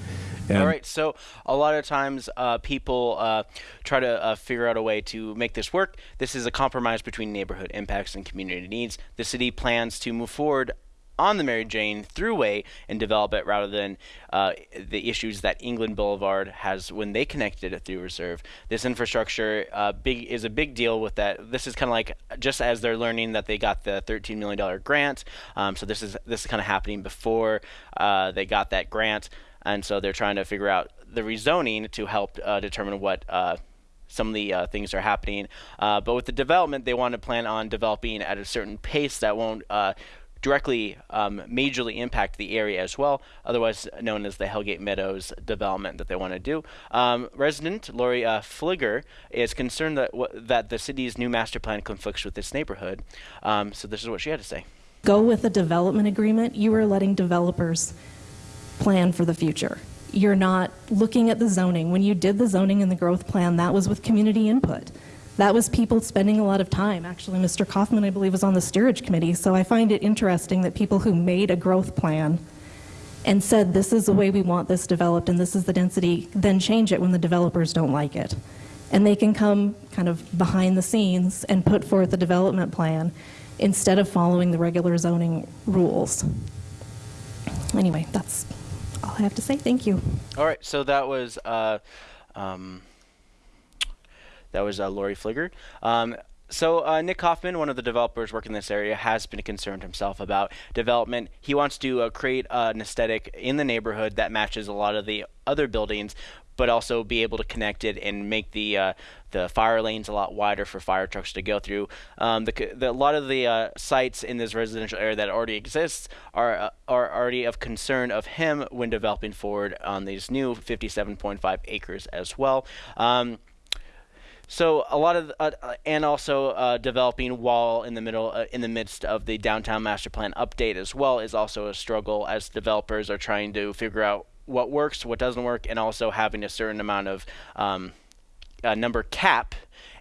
And All right, so a lot of times uh, people uh, try to uh, figure out a way to make this work. This is a compromise between neighborhood impacts and community needs. The city plans to move forward on the Mary Jane Thruway and develop it rather than uh, the issues that England Boulevard has when they connected it through Reserve. This infrastructure uh, big is a big deal with that. This is kind of like just as they're learning that they got the 13 million dollar grant. Um, so this is this is kind of happening before uh, they got that grant, and so they're trying to figure out the rezoning to help uh, determine what uh, some of the uh, things are happening. Uh, but with the development, they want to plan on developing at a certain pace that won't uh, directly um, majorly impact the area as well, otherwise known as the Hellgate Meadows development that they want to do. Um, resident Lori uh, Fligger is concerned that that the city's new master plan conflicts with this neighborhood. Um, so this is what she had to say. Go with a development agreement, you are letting developers plan for the future. You're not looking at the zoning. When you did the zoning and the growth plan, that was with community input. That was people spending a lot of time. Actually, Mr. Kaufman, I believe, was on the steerage committee, so I find it interesting that people who made a growth plan and said, this is the way we want this developed and this is the density, then change it when the developers don't like it. And they can come kind of behind the scenes and put forth a development plan instead of following the regular zoning rules. Anyway, that's all I have to say. Thank you. All right, so that was uh, um, that was uh, Lori Fligger. Um, so uh, Nick Kaufman, one of the developers working in this area, has been concerned himself about development. He wants to uh, create uh, an aesthetic in the neighborhood that matches a lot of the other buildings, but also be able to connect it and make the uh, the fire lanes a lot wider for fire trucks to go through. Um, the, the, a lot of the uh, sites in this residential area that already exists are uh, are already of concern of him when developing forward on these new 57.5 acres as well. Um, so a lot of, uh, uh, and also uh, developing wall in the middle, uh, in the midst of the downtown master plan update as well is also a struggle as developers are trying to figure out what works, what doesn't work, and also having a certain amount of um, uh, number cap.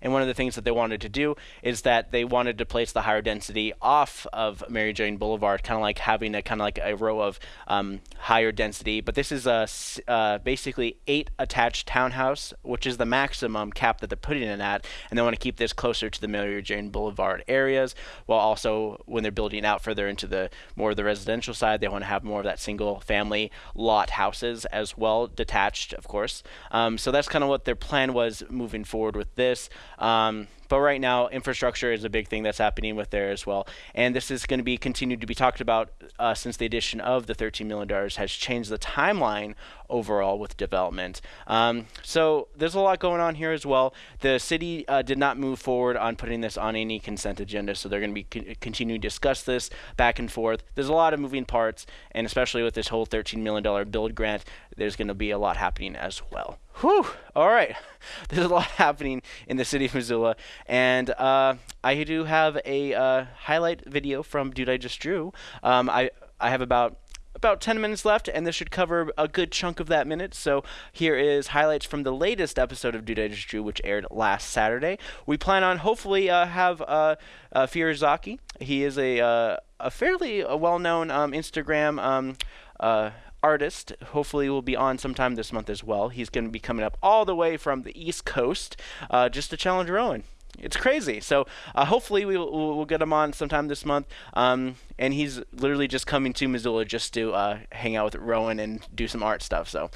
And one of the things that they wanted to do is that they wanted to place the higher density off of Mary Jane Boulevard, kind of like having a kind of like a row of um, higher density. But this is a uh, basically eight attached townhouse, which is the maximum cap that they're putting it at, and they want to keep this closer to the Mary Jane Boulevard areas, while also when they're building out further into the more of the residential side, they want to have more of that single family lot houses as well, detached, of course. Um, so that's kind of what their plan was moving forward with this. Um, but right now, infrastructure is a big thing that's happening with there as well, and this is going to be continued to be talked about uh, since the addition of the 13 million dollars has changed the timeline overall with development. Um, so there's a lot going on here as well. The city uh, did not move forward on putting this on any consent agenda, so they're going to be co- continuing to discuss this back and forth. There's a lot of moving parts, and especially with this whole 13 million dollar build grant, there's going to be a lot happening as well. Whew. All right. (laughs) There's a lot happening in the city of Missoula. And uh, I do have a uh, highlight video from Dude I Just Drew. Um, I, I have about about 10 minutes left, and this should cover a good chunk of that minute. So here is highlights from the latest episode of Dude I Just Drew, which aired last Saturday. We plan on hopefully uh, have uh, uh. He is a uh, a fairly uh, well-known um, Instagram um, uh, artist. Hopefully, will be on sometime this month as well. He's going to be coming up all the way from the East Coast uh, just to challenge Rowan. It's crazy. So uh, hopefully we will we'll, we'll get him on sometime this month. Um, and he's literally just coming to Missoula just to uh, hang out with Rowan and do some art stuff. So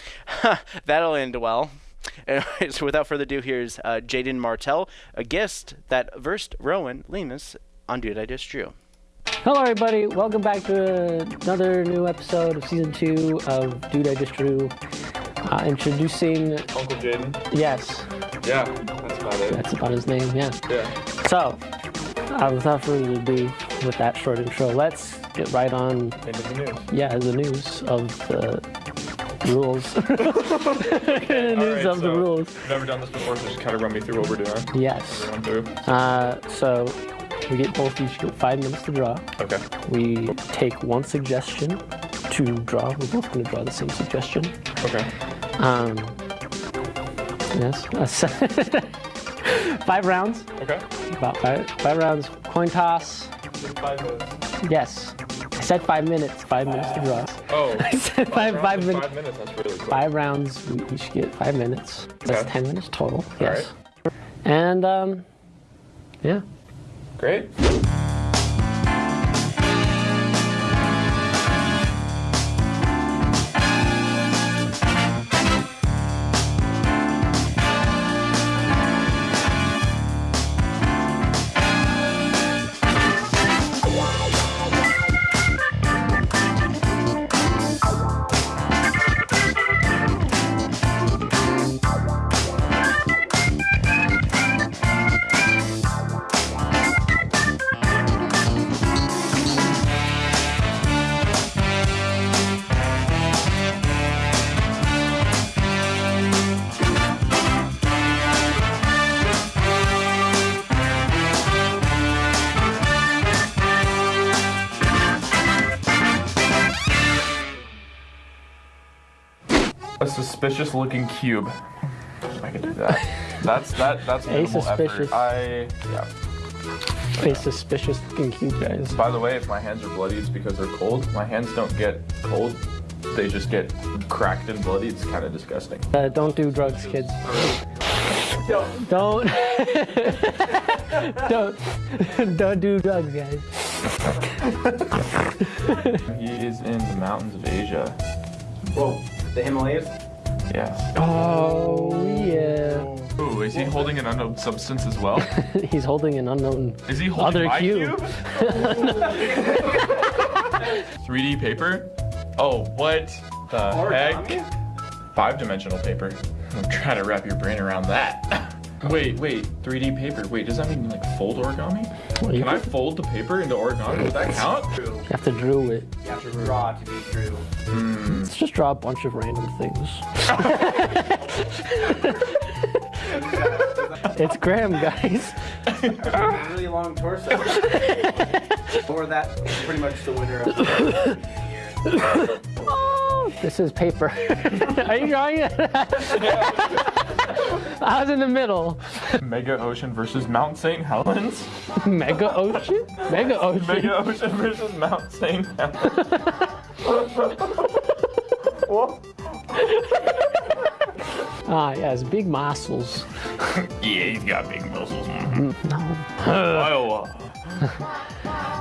(laughs) that'll end well. Anyway, so (laughs) without further ado, here's uh, Jaden Martell, a guest that versed Rowan Lemus on Dude I Just Drew. Hello, everybody. Welcome back to another new episode of season two of Dude I Just Drew. Uh, introducing Uncle Jaden. Yes, Yeah, that's about it. that's about his name. Yeah. Yeah. So, uh, without further ado, with that short intro, let's get right on. Into the news. Yeah, the news of the rules. the (laughs) (laughs) news Alright, of the rules. I've never done this before, so just kind of run me through what we're doing. Yes. Uh, so, We get both each get five minutes to draw. Okay. We take one suggestion to draw. We're both going to draw the same suggestion. Okay. Um, yes. (laughs) Uh, five rounds. Okay. About five, five rounds. Coin toss. Five minutes. Yes. I said five minutes. Five minutes to draw. Oh. (laughs) I said five, rounds five minutes. Five minutes. That's really cool. Five rounds. We each get five minutes. That's Okay. ten minutes total. Yes. And um, yeah. Great. Suspicious looking cube. I can do that. That's that. That's A minimal suspicious. effort. I yeah. A suspicious looking cube, guys. By the way, if my hands are bloody, it's because they're cold. My hands don't get cold; they just get cracked and bloody. It's kind of disgusting. Uh, don't do drugs, kids. Don't. Don't. (laughs) don't. don't do drugs, guys. he is in the mountains of Asia. Whoa, the Himalayas? Yes. Oh yeah. Ooh, is he holding an unknown substance as well? (laughs) He's holding an unknown Is he holding other my cube. 3D (laughs) paper? Oh, what the heck? Five dimensional paper. I'm trying to wrap your brain around that. (laughs) Wait, wait, 3D paper. Wait, does that mean like fold origami? Well, you Can I fold the paper into origami? Does that count? You have to draw it. You have to draw to be true. Hmm. Let's just draw a bunch of random things. (laughs) it's Graham, guys. really long torso. (laughs) or that pretty much the winner of the year. (laughs) This is paper. (laughs) Are you drawing it? (laughs) I was in the middle. Mega Ocean versus Mount St. Helens? (laughs) Mega Ocean? Mega Ocean. Mega Ocean versus Mount St. Helens. Ah, yes, big muscles. yeah, he's got big muscles. No. Iowa.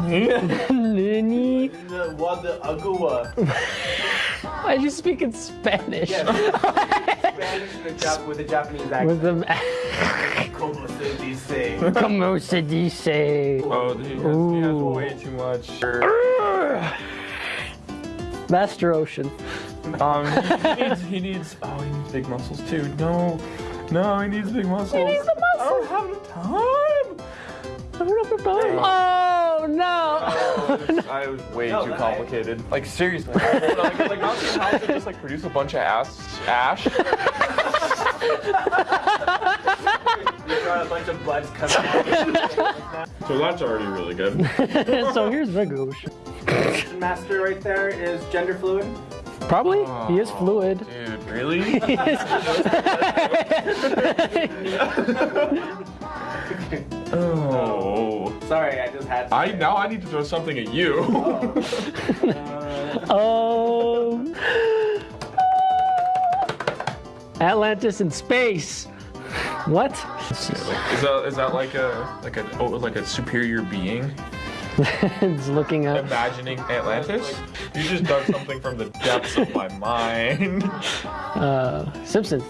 Nini? What the agua? Why are you speaking Spanish? (laughs) Spanish with a, with a Japanese accent. With them. (laughs) Como se dice? (laughs) Como se dice? Oh, he has, he has way too much. (sighs) Master Ocean. Um, he, he needs, he needs, oh, he needs big muscles too. No, no, he needs big muscles. He needs the I don't have the time. I don't have the time. Oh no! Oh, (laughs) I was way too complicated. Like seriously, (laughs) like, like not seeing how to just like produce a bunch of ass ash. You got a bunch of bloods coming out. So that's already really good. (laughs) so here's Mega Ocean. Master right there is gender fluid. Probably. he is oh, fluid. Dude, really? He is- oh. oh. Sorry, I just had. To I now I need to throw something at you. Oh. (laughs) Atlantis in space. What? Is that is that like a like a oh, like a superior being? (laughs) it's looking up. Imagining Atlantis? You just dug something from the depths of my mind. (laughs) Uh, Simpsons.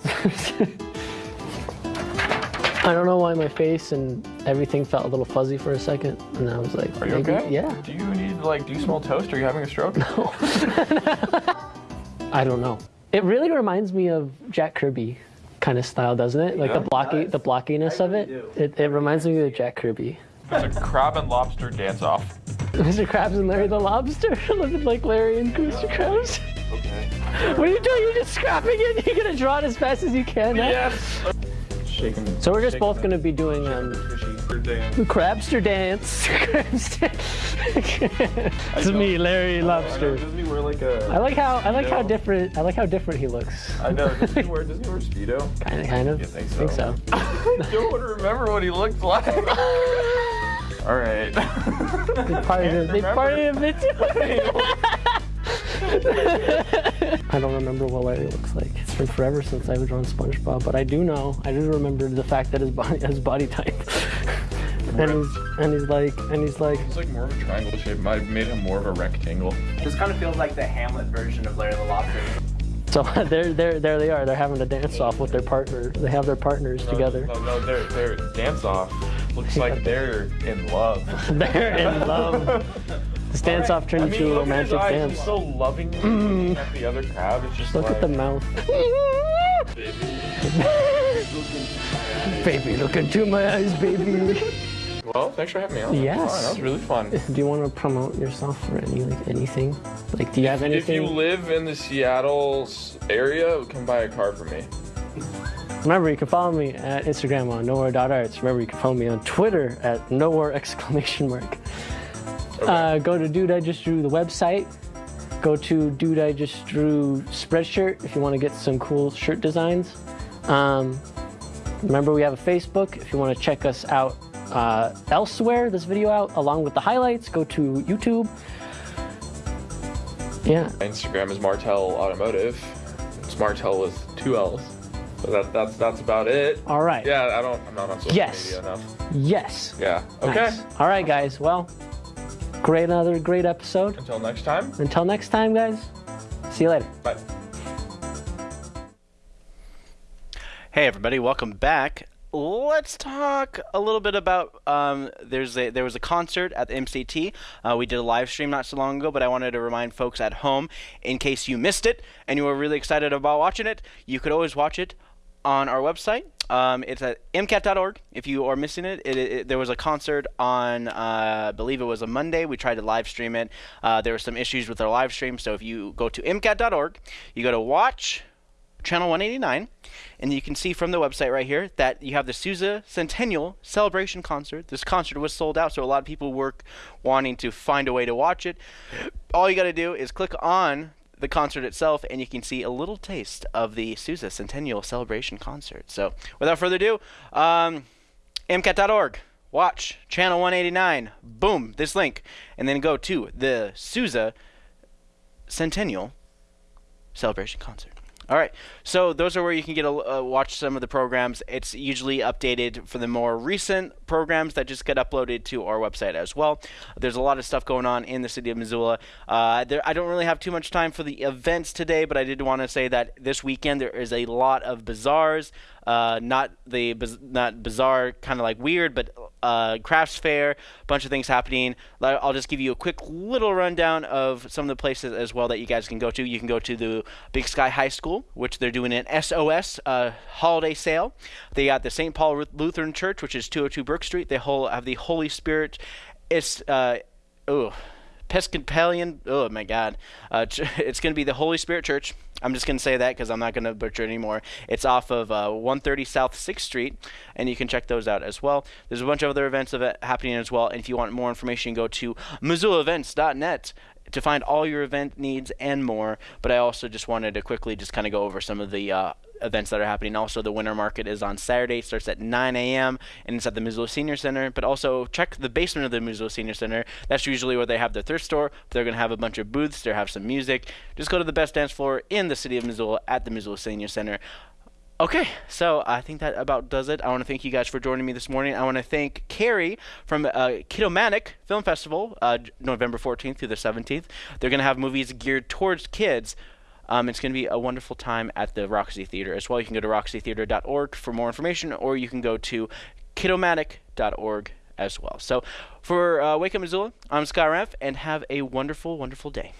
I don't know why my face and everything felt a little fuzzy for a second, and I was like, Are you okay? Yeah. Do you need like do you smell toast? Are you having a stroke? No. (laughs) I don't know. It really reminds me of Jack Kirby kind of style, doesn't it? Like Yeah. the blocky, the blockiness of it. It, it reminds me of Jack Kirby. It's a crab and lobster dance off. (laughs) Mr. Krabs and Larry the Lobster, (laughs) living like Larry and Mr. Krabs. What are you doing? You're just scrapping it. You're gonna draw it as fast as you can. huh? Shaking. So we're just both gonna be doing um. Crabster dance. (laughs) Crabster. it's me, Larry Lobster. Doesn't he wear like a? I like how I like how different I like how different he looks. I know. Doesn't he (laughs) wear? Doesn't he wear speedo? Kind of, kind of. You think Think so. (laughs) I don't remember what he looked like. All right. They parted. They parted a bit. (laughs) I don't remember what Larry looks like. It's been forever since I've drawn SpongeBob, but I do know, I do remember the fact that his body, his body type, (laughs) and he's and he's like, and he's like, He's like more of a triangle shape. I made him more of a rectangle. This kind of feels like the Hamlet version of Larry the Lobster. so (laughs) there, there, there they are. They're having a dance off with their partner. They have their partners No, together. No, no, their their dance off looks like they're in love. They're in love. This dance off turned I mean, into a romantic eyes. dance. He's so lovingly Mm. at the other crowd. It's just Look like, at the mouth. (laughs) baby, look into my eyes, baby. Well, thanks for having me on. Yes. That was really fun. (laughs) Do you want to promote yourself or any like anything? Like, do you have anything? If you live in the Seattle area, come buy a car for me. Remember, you can follow me at Instagram on nowhere.arts. Remember, you can follow me on Twitter at nowhere exclamation mark. Uh, go to Dude I Just Drew the website. Go to Dude I Just Drew Spreadshirt if you want to get some cool shirt designs. Um, remember, we have a Facebook. If you want to check us out uh, elsewhere, this video out along with the highlights, go to YouTube. Yeah. Instagram is Martel Automotive. It's Martel with two L's. So that, that's that's about it. All right. Yeah, I don't. I'm not on social Yes. media enough. Yes. Yeah. Okay. Nice. All right, guys. Well, great, another great episode. Until next time. Until next time, guys. See you later. Bye. Hey everybody, welcome back. Let's talk a little bit about um, there's a there was a concert at the MCT. Uh, we did a live stream not so long ago, but I wanted to remind folks at home in case you missed it and you were really excited about watching it, you could always watch it on our website. Um, it's at mcat.org. If you are missing it, it, it there was a concert on, uh, I believe it was a Monday. We tried to live stream it. Uh, there were some issues with our live stream, so if you go to mcat.org, you go to watch channel 189 and you can see from the website right here that you have the Sousa Centennial Celebration Concert. This concert was sold out, so a lot of people were wanting to find a way to watch it. All you got to do is click on the concert itself and you can see a little taste of the Sousa Centennial Celebration Concert. So, without further ado, um, mcat.org. Watch channel 189. Boom, this link. And then go to the Sousa Centennial Celebration Concert. All right, so those are where you can get a uh, watch some of the programs. It's usually updated for the more recent programs that just get uploaded to our website as well. There's a lot of stuff going on in the city of Missoula. Uh, there, I don't really have too much time for the events today, but I did want to say that this weekend there is a lot of bazaars. Uh, not the not bizarre kind of like weird, but uh, crafts fair, bunch of things happening. I'll just give you a quick little rundown of some of the places as well that you guys can go to. You can go to the Big Sky High School, which they're doing an SOS uh, holiday sale. They got the St. Paul Lutheran Church, which is 202 Brook Street. They whole have the Holy Spirit. It's uh, oh. Episcopalian. Oh my God! Uh, (laughs) it's going to be the Holy Spirit Church. I'm just going to say that because I'm not going to butcher it anymore. It's off of uh, 130 South 6th Street, and you can check those out as well. There's a bunch of other events of it happening as well. And if you want more information, go to MissoulaEvents.net to find all your event needs and more. But I also just wanted to quickly just kind of go over some of the uh, events that are happening. Also, the winter market is on Saturday. It starts at 9 a.m. and it's at the Missoula Senior Center. But also check the basement of the Missoula Senior Center. That's usually where they have their thrift store. They're going to have a bunch of booths. They'll have some music. Just go to the best dance floor in the city of Missoula at the Missoula Senior Center. Okay, so I think that about does it. I want to thank you guys for joining me this morning. I want to thank Carrie from uh, Kidomanic Film Festival, uh, November 14th through the 17th. They're going to have movies geared towards kids. Um, it's going to be a wonderful time at the Roxy Theater as well. You can go to roxytheater.org for more information, or you can go to kidomanic.org as well. So for uh, Wake Up Missoula, I'm Scott Raff, and have a wonderful, wonderful day.